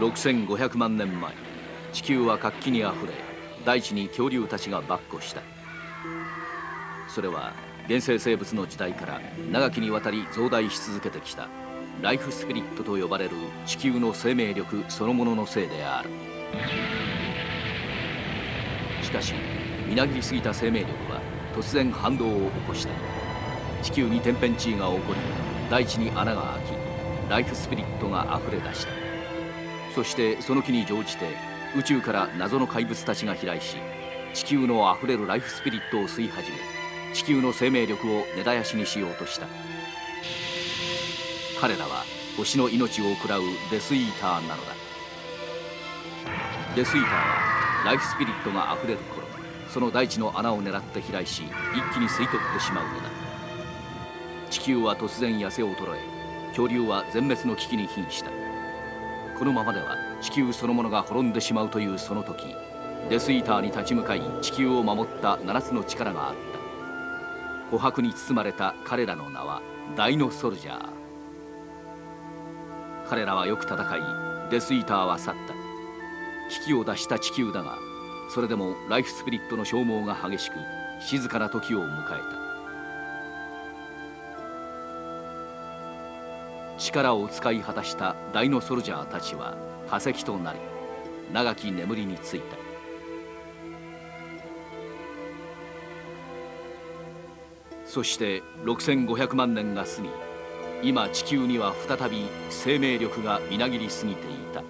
6500万年前地球は活気にあふれ大地に恐竜たちが跋扈した。それは原生生物の時代から長きにわたり増大し続けてきたライフスピリットと呼ばれる地球の生命力そのもののせいである。しかしみなぎりすぎた生命力は突然反動を起こした。地球に天変地異が起こり大地に穴が開きライフスピリットがあふれ出した。そしてその気に乗じて宇宙から謎の怪物たちが飛来し地球のあふれるライフスピリットを吸い始め地球の生命力を根絶やしにしようとした。彼らは星の命を食らうデスイーターなのだ。デスイーターはライフスピリットがあふれる頃その大地の穴を狙って飛来し一気に吸い取ってしまうのだ。地球は突然痩せ衰え恐竜は全滅の危機に瀕した。このままでは地球そのものが滅んでしまうというその時デスイーターに立ち向かい地球を守った7つの力があった。琥珀に包まれた彼らの名はダイノソルジャー。彼らはよく戦いデスイーターは去った。危機を脱した地球だがそれでもライフスピリットの消耗が激しく静かな時を迎えた。力を使い果たしたダイノソルジャーたちは化石となり長き眠りについた。そして6500万年が過ぎ今地球には再び生命力がみなぎりすぎていた。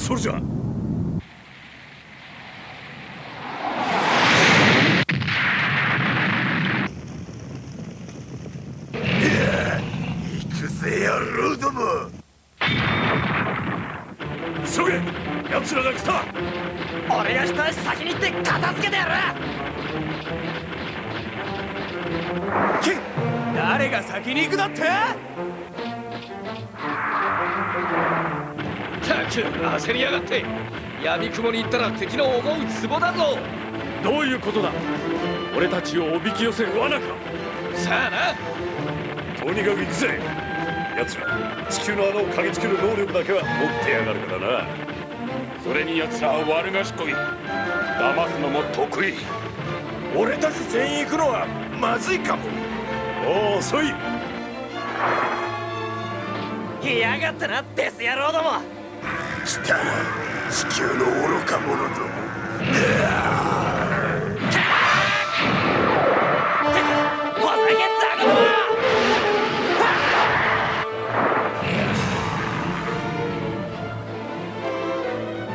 それじゃ。焦りやがって闇雲に行ったら敵の思う壺だぞ。どういうことだ？俺たちをおびき寄せる罠か。さあな。とにかく行くぜ。奴ら地球の穴を嗅ぎつける能力だけは持ってやがるからな。それに奴らは悪賢い。騙すのも得意。俺たち全員行くのはまずいかも。お遅い。やがったなデス野郎ども来た。な地球の愚か者ども。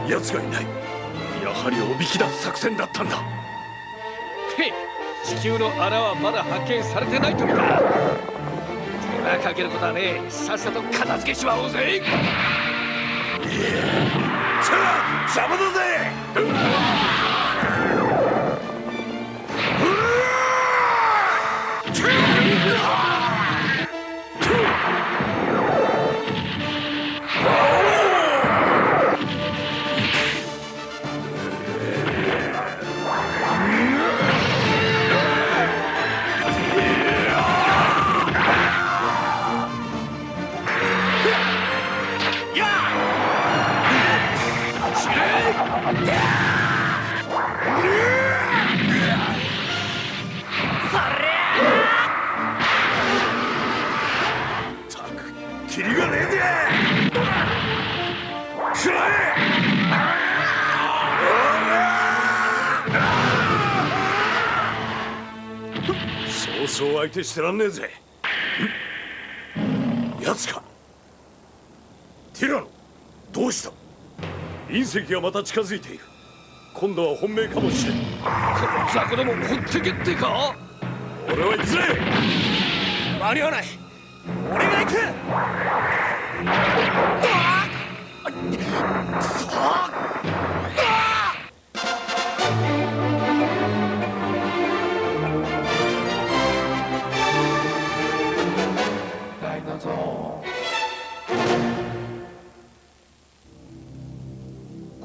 奴がいない。やはりおびき出す作戦だったんだ。地球の穴はまだ発見されてないとみた手間かけることはねさっさと片付けしまおうぜ。邪魔だぜそうそう相手してらんねえぜ。ん奴か。ティラノどうした？隕石がまた近づいている。今度は本命かもしれん。この雑魚どもほってけってか？俺は行くぜ。間に合わない。俺が行く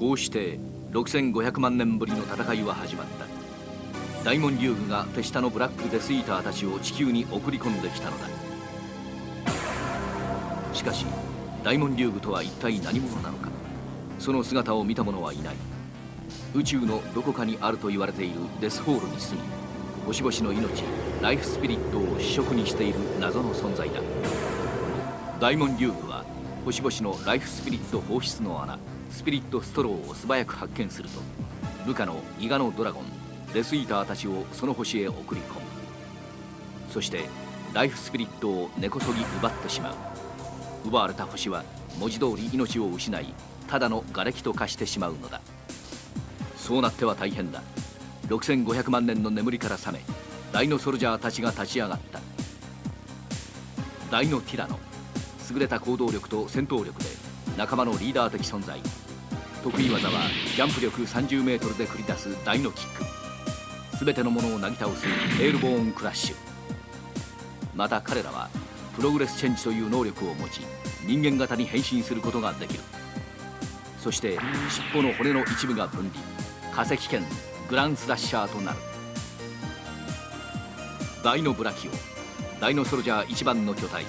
こうして6500万年ぶりの戦いは始まった。大門竜具が手下のブラックデスイーターたちを地球に送り込んできたのだ。しかし大門竜具とは一体何者なのか。その姿を見た者はいない。宇宙のどこかにあると言われているデスホールに住み星々の命ライフスピリットを主食にしている謎の存在だ。大門竜具は星々のライフスピリット放出の穴。スピリットストローを素早く発見すると部下の伊賀のドラゴンデスイーターたちをその星へ送り込む。そしてライフスピリットを根こそぎ奪ってしまう。奪われた星は文字通り命を失いただの瓦礫と化してしまうのだ。そうなっては大変だ。6500万年の眠りから覚めダイノソルジャーたちが立ち上がった。ダイノティラノ優れた行動力と戦闘力で仲間のリーダー的存在。得意技はジャンプ力30メートルで繰り出すダイノキック。全てのものをなぎ倒すテールボーンクラッシュ。また彼らはプログレスチェンジという能力を持ち人間型に変身することができる。そして尻尾の骨の一部が分離。化石剣グランスラッシャーとなる。ダイノブラキオ。ダイノソルジャー一番の巨体。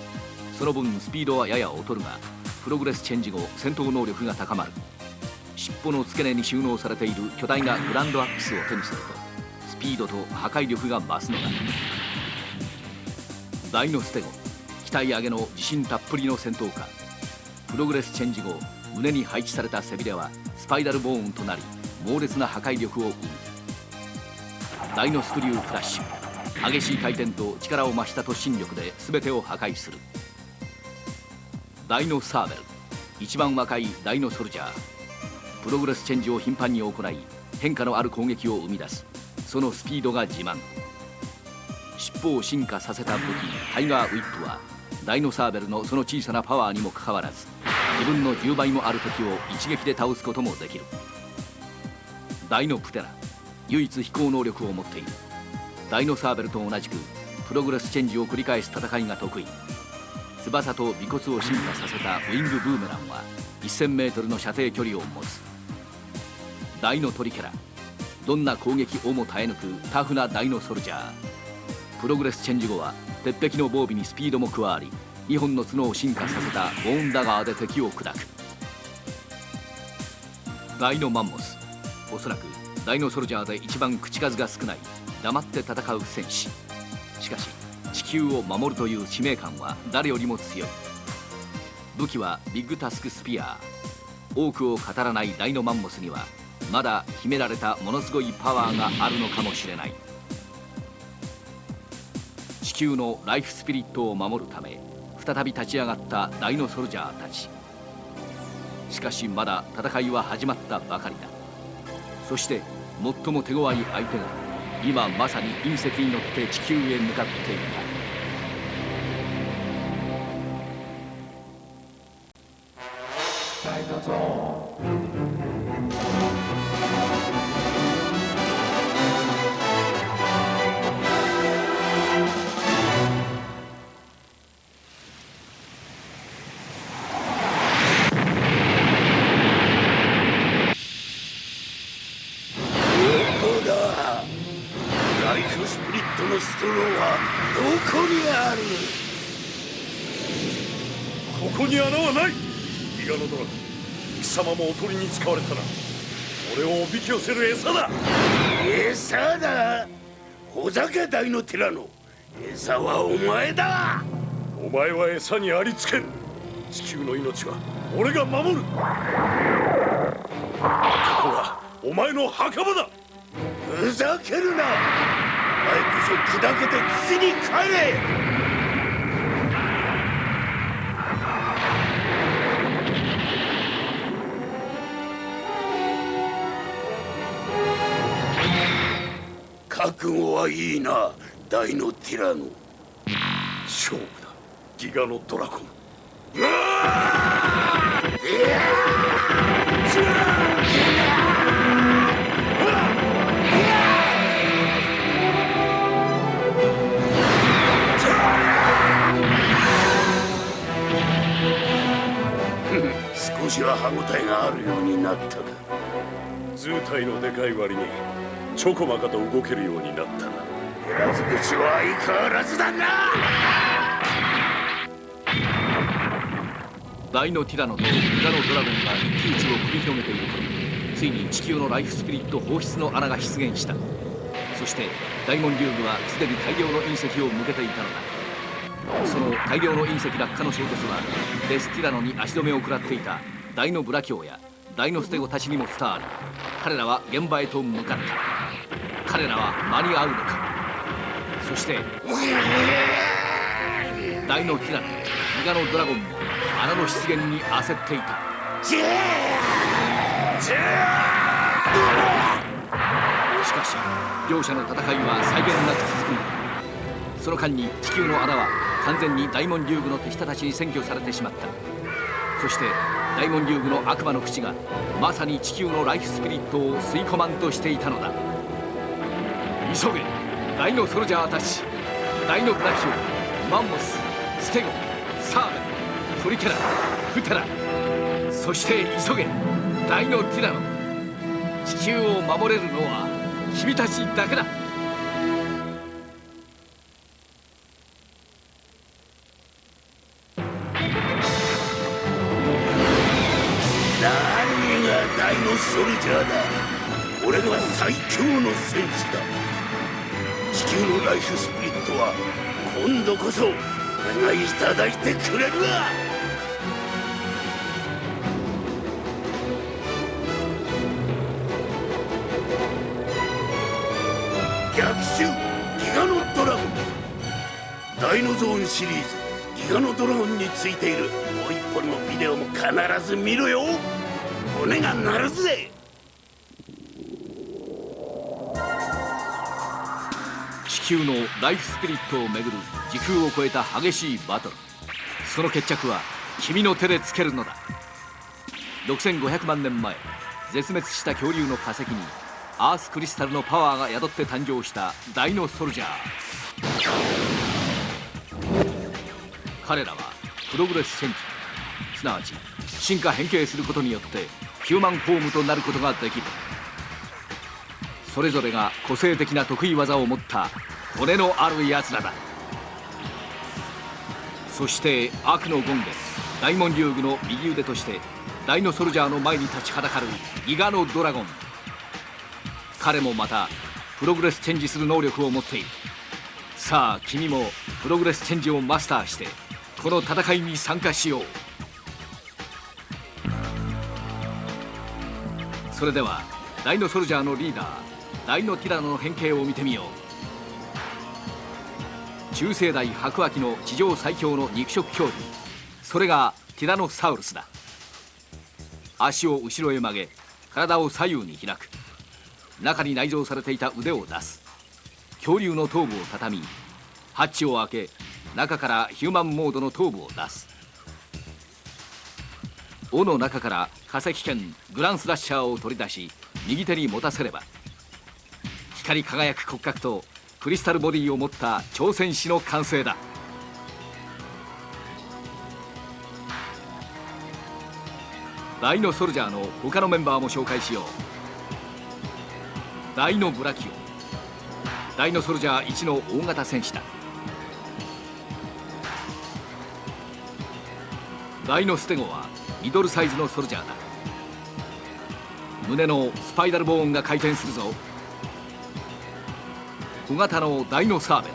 その分スピードはやや劣るがプログレスチェンジ後戦闘能力が高まる。尻尾の付け根に収納されている巨大なグランドアックスを手にするとスピードと破壊力が増すのだ。ダイノステゴ鍛え上げの自信たっぷりの戦闘家。プログレスチェンジ後胸に配置された背びれはスパイラルボーンとなり猛烈な破壊力を生むダイノスクリュークラッシュ激しい回転と力を増した突進力で全てを破壊する。ダイノサーベル一番若いダイノソルジャー。プログレスチェンジを頻繁に行い変化のある攻撃を生み出す。そのスピードが自慢。尻尾を進化させた武器タイガーウィップはダイノサーベルのその小さなパワーにもかかわらず自分の10倍もある敵を一撃で倒すこともできる。ダイノプテラ唯一飛行能力を持っている。ダイノサーベルと同じくプログレスチェンジを繰り返す戦いが得意。翼と尾骨を進化させたウィングブーメランは 1000m の射程距離を持つ。ダイノトリケラどんな攻撃をも耐え抜くタフなダイノソルジャープログレスチェンジ後は鉄壁の防備にスピードも加わり2本の角を進化させたボーンダガーで敵を砕くダイノマンモスおそらくダイノソルジャーで一番口数が少ない黙って戦う戦士しかし地球を守るという使命感は誰よりも強い。武器はビッグタスクスピア多くを語らないダイノマンモスにはまだ秘められたものすごいパワーがあるのかもしれない。地球のライフスピリットを守るため再び立ち上がったダイノソルジャーたち。しかしまだ戦いは始まったばかりだ。そして最も手強い相手が今まさに隕石に乗って地球へ向かっていた。トロはどこにある？ここに穴はない。ギガノドラゴン貴様もおとりに使われたな。俺をおびき寄せる餌だ。餌だ？ほざけ大のティラノ餌はお前だ。お前は餌にありつける地球の命は俺が守る。ここはお前の墓場だ。ふざけるなこそ砕けて土に帰れ！覚悟はいいな大のティラノ。勝負だ。ギガのドラゴン。しは歯応えがあるようになったか図体のでかい割にちょこまかと動けるようになった。な減らず口は相変わらずだな。大のティラノとギガのドラゴンが一騎打ちを繰り広げている頃ついに地球のライフスピリット放出の穴が出現した。そして大門竜部はすでに大量の隕石を向けていたのだ。その大量の隕石落下の衝突はデスティラノに足止めを食らっていたダイノブラキオやダイノステゴたちにも伝わり彼らは現場へと向かった。彼らは間に合うのか。そしてダイノティラノギガノドラゴンも穴の出現に焦っていた。しかし両者の戦いは際限なく続く。その間に地球の穴は完全に大門竜宮の手下たちに占拠されてしまった。そして大門竜宮の悪魔の口がまさに地球のライフスピリットを吸い込まんとしていたのだ。急げ大のソルジャーたち大のブラキオマンモスステゴサーベントリケラフテラそして急げ大のティラノ。地球を守れるのは君たちだけだ。ソルジャーだ俺が最強の戦士だ。地球のライフスピリットは今度こそ俺がいただいてくれるわ逆襲ギガノドラゴン。ダイノゾーンシリーズギガノドラゴンについている。もう一本のビデオも必ず見ろよ。骨が鳴るぜ。地球のライフスピリットをめぐる時空を超えた激しいバトル。その決着は君の手でつけるのだ。6500万年前絶滅した恐竜の化石にアースクリスタルのパワーが宿って誕生したダイノソルジャー。彼らはプログレスチェンジ。すなわち進化変形することによってヒューマンフォームとなることができる。それぞれが個性的な得意技を持った骨のある奴らだ。そして悪の権化大門竜宮の右腕としてダイノソルジャーの前に立ちはだかるギガノドラゴン。彼もまたプログレスチェンジする能力を持っている。さあ君もプログレスチェンジをマスターしてこの戦いに参加しよう。それではダイノソルジャーのリーダーダイノティラノの変形を見てみよう。中生代白亜紀の地上最強の肉食恐竜。それがティラノサウルスだ。足を後ろへ曲げ体を左右に開く。中に内蔵されていた腕を出す。恐竜の頭部を畳みハッチを開け中からヒューマンモードの頭部を出す。尾の中から化石剣グランスラッシャーを取り出し右手に持たせれば光り輝く骨格とクリスタルボディを持った挑戦士の完成だ。ダイノソルジャーの他のメンバーも紹介しよう。ダイノブラキオ。ダイノソルジャー1の大型戦士だ。ダイノステゴはミドルサイズのソルジャーだ。胸のスパイダルボーンが回転するぞ。小型のダイノサーベル。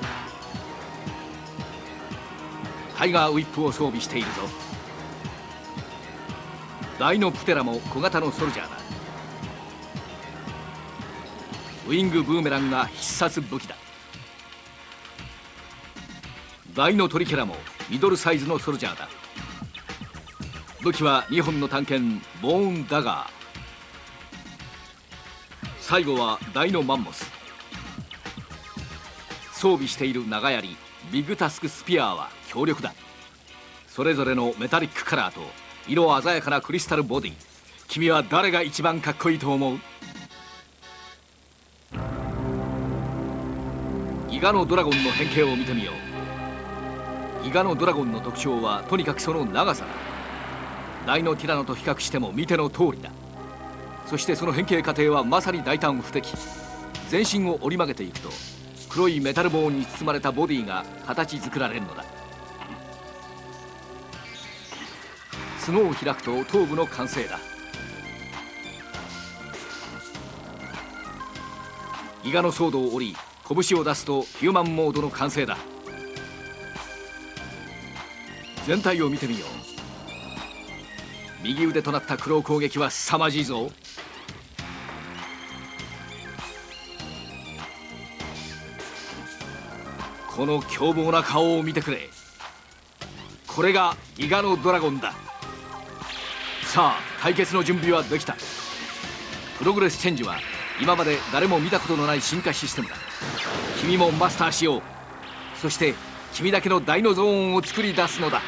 タイガーウィップを装備しているぞ。ダイノプテラも小型のソルジャーだ。ウィングブーメランが必殺武器だ。ダイノトリケラもミドルサイズのソルジャーだ。武器は2本の探検ボーンダガー。最後はダイノマンモス。装備している長槍ビッグタスクスピアーは強力だ。それぞれのメタリックカラーと色鮮やかなクリスタルボディ。君は誰が一番かっこいいと思う？ギガのドラゴンの変形を見てみよう。ギガのドラゴンの特徴はとにかくその長さだ。ダイノティラノと比較しても見ての通りだ。そしてその変形過程はまさに大胆不敵。全身を折り曲げていくと黒いメタルボーンに包まれたボディが形作られるのだ。角を開くと頭部の完成だ。ギガのソードを折り拳を出すとヒューマンモードの完成だ。全体を見てみよう。右腕となった黒攻撃は凄まじいぞ。この凶暴な顔を見てくれ。これが伊賀のドラゴンだ。さあ対決の準備はできた。プログレスチェンジは今まで誰も見たことのない進化システムだ。君もマスターしよう。そして君だけのダイノゾーンを作り出すのだ。